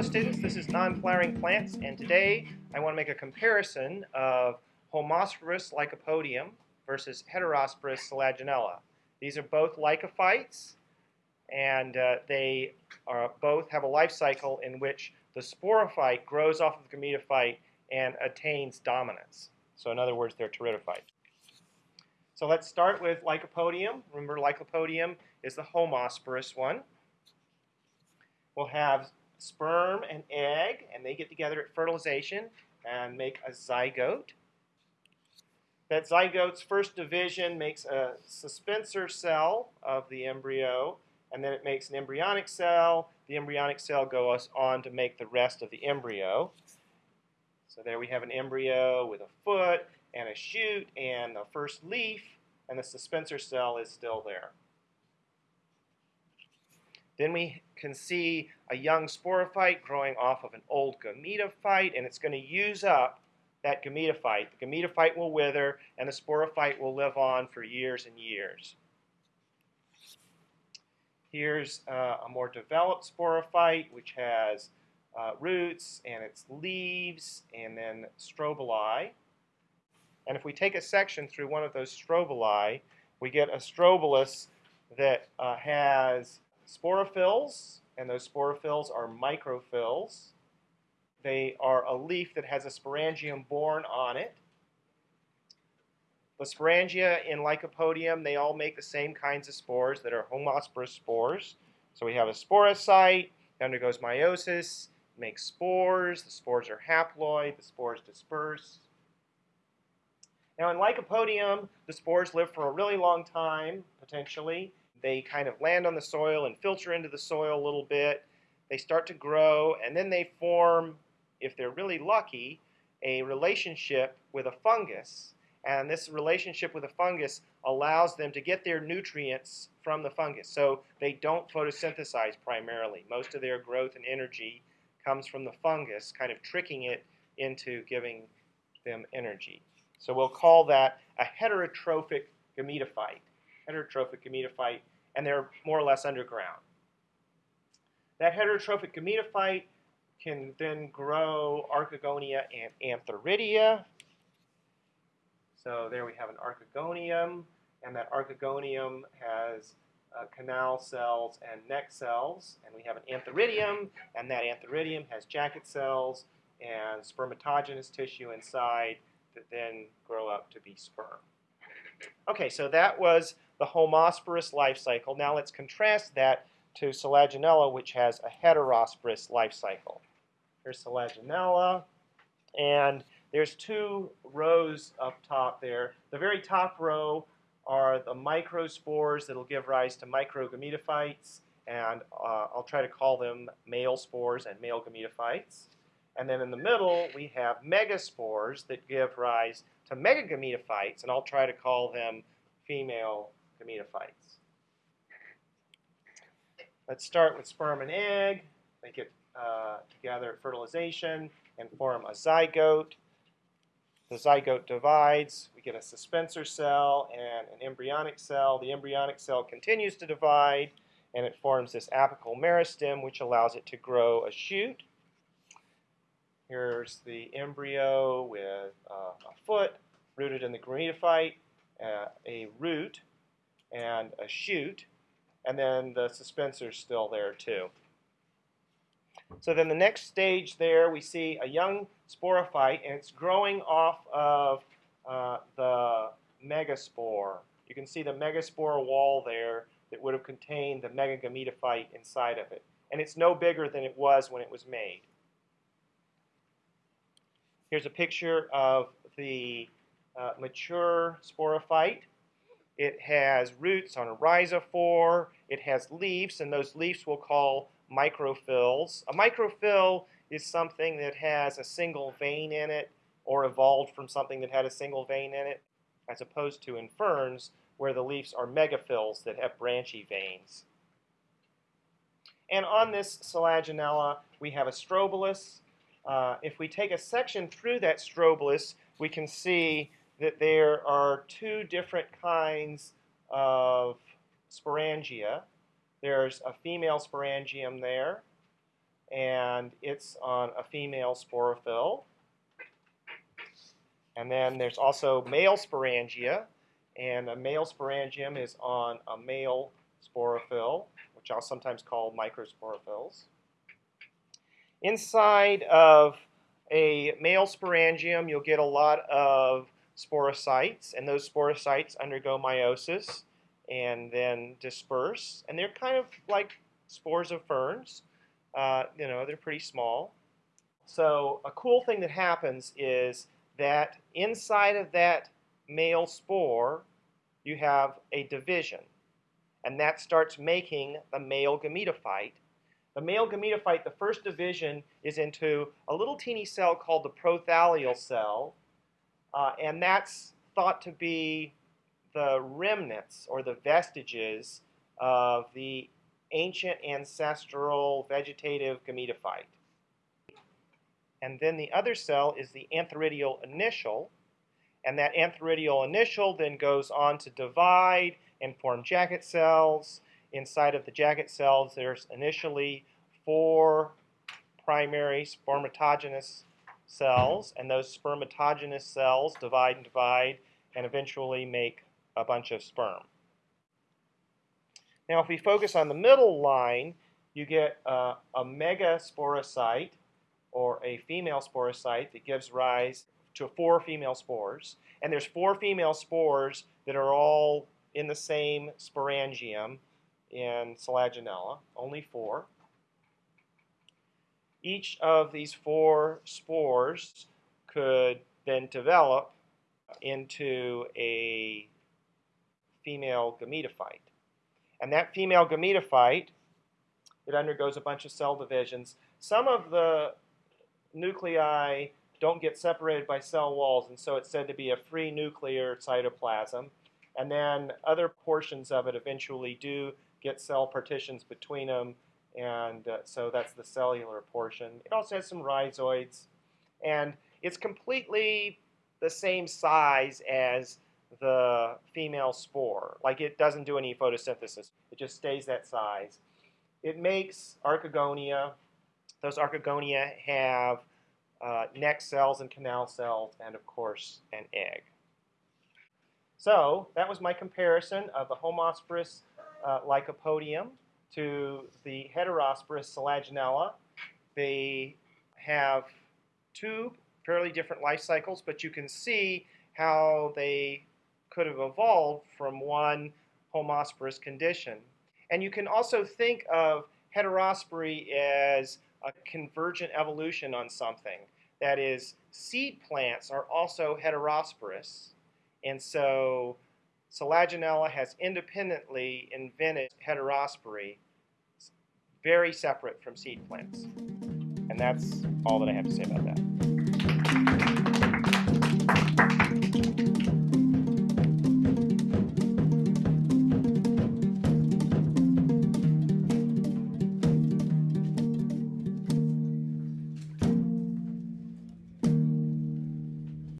Hello students, this is Non-Flowering Plants and today I want to make a comparison of Homosporous lycopodium versus Heterosporous selaginella. These are both lycophytes and uh, they are both have a life cycle in which the sporophyte grows off of the gametophyte and attains dominance. So in other words, they're pteridophytes. So let's start with lycopodium. Remember lycopodium is the homosporous one. We'll have sperm and egg, and they get together at fertilization and make a zygote. That zygote's first division makes a suspensor cell of the embryo, and then it makes an embryonic cell. The embryonic cell goes on to make the rest of the embryo. So there we have an embryo with a foot and a shoot and the first leaf, and the suspensor cell is still there. Then we can see a young sporophyte growing off of an old gametophyte, and it's going to use up that gametophyte. The gametophyte will wither, and the sporophyte will live on for years and years. Here's uh, a more developed sporophyte, which has uh, roots and its leaves, and then strobili. And if we take a section through one of those strobili, we get a strobilus that uh, has sporophylls, and those sporophylls are microphylls. They are a leaf that has a sporangium borne on it. The sporangia in Lycopodium, they all make the same kinds of spores that are homosporous spores. So we have a sporocyte, it undergoes meiosis, makes spores, the spores are haploid, the spores disperse. Now in Lycopodium, the spores live for a really long time, potentially, they kind of land on the soil and filter into the soil a little bit. They start to grow, and then they form, if they're really lucky, a relationship with a fungus. And this relationship with a fungus allows them to get their nutrients from the fungus. So they don't photosynthesize primarily. Most of their growth and energy comes from the fungus, kind of tricking it into giving them energy. So we'll call that a heterotrophic gametophyte. Heterotrophic gametophyte and they're more or less underground. That heterotrophic gametophyte can then grow archegonia and antheridia. So there we have an archegonium, and that archegonium has uh, canal cells and neck cells, and we have an antheridium, and that antheridium has jacket cells and spermatogenous tissue inside that then grow up to be sperm. Okay, so that was the homosporous life cycle. Now let's contrast that to Selaginella, which has a heterosporous life cycle. Here's Selaginella, and there's two rows up top there. The very top row are the microspores that will give rise to microgametophytes, and uh, I'll try to call them male spores and male gametophytes. And then in the middle, we have megaspores that give rise to megagametophytes, and I'll try to call them female gametophytes. Let's start with sperm and egg. They get uh, together at fertilization and form a zygote. The zygote divides. We get a suspensor cell and an embryonic cell. The embryonic cell continues to divide, and it forms this apical meristem, which allows it to grow a shoot. Here's the embryo with uh, a foot rooted in the gametophyte, uh, a root and a shoot, and then the suspensor is still there too. So then the next stage there, we see a young sporophyte, and it's growing off of uh, the megaspore. You can see the megaspore wall there that would have contained the megagametophyte inside of it. And it's no bigger than it was when it was made. Here's a picture of the uh, mature sporophyte. It has roots on a rhizophore. It has leaves, and those leaves we'll call microphylls. A microphyll is something that has a single vein in it or evolved from something that had a single vein in it, as opposed to in ferns where the leaves are megaphylls that have branchy veins. And on this selaginella, we have a strobilus. Uh, if we take a section through that strobilus, we can see that there are two different kinds of sporangia. There's a female sporangium there, and it's on a female sporophyll. And then there's also male sporangia, and a male sporangium is on a male sporophyll, which I'll sometimes call microsporophylls. Inside of a male sporangium, you'll get a lot of sporocytes, and those sporocytes undergo meiosis and then disperse. And they're kind of like spores of ferns. Uh, you know, they're pretty small. So a cool thing that happens is that inside of that male spore, you have a division. And that starts making the male gametophyte. The male gametophyte, the first division, is into a little teeny cell called the prothallial cell. Uh, and that's thought to be the remnants or the vestiges of the ancient ancestral vegetative gametophyte. And then the other cell is the antheridial initial. And that antheridial initial then goes on to divide and form jacket cells. Inside of the jacket cells, there's initially four primary spermatogenous cells, and those spermatogenous cells divide and divide and eventually make a bunch of sperm. Now, if we focus on the middle line, you get uh, a megasporocyte, or a female sporocyte that gives rise to four female spores. And there's four female spores that are all in the same sporangium in Selaginella, only four. Each of these four spores could then develop into a female gametophyte. And that female gametophyte, it undergoes a bunch of cell divisions. Some of the nuclei don't get separated by cell walls, and so it's said to be a free nuclear cytoplasm. And then other portions of it eventually do get cell partitions between them, and uh, so that's the cellular portion. It also has some rhizoids, and it's completely the same size as the female spore. Like it doesn't do any photosynthesis. It just stays that size. It makes archegonia. Those archegonia have uh, neck cells and canal cells and, of course, an egg. So that was my comparison of the Homosporous uh, lycopodium to the Heterosporous selaginella. They have two fairly different life cycles, but you can see how they could have evolved from one homosporous condition. And you can also think of heterospory as a convergent evolution on something. That is, seed plants are also heterosporous, and so Selaginella has independently invented heterospory, very separate from seed plants. And that's all that I have to say about that.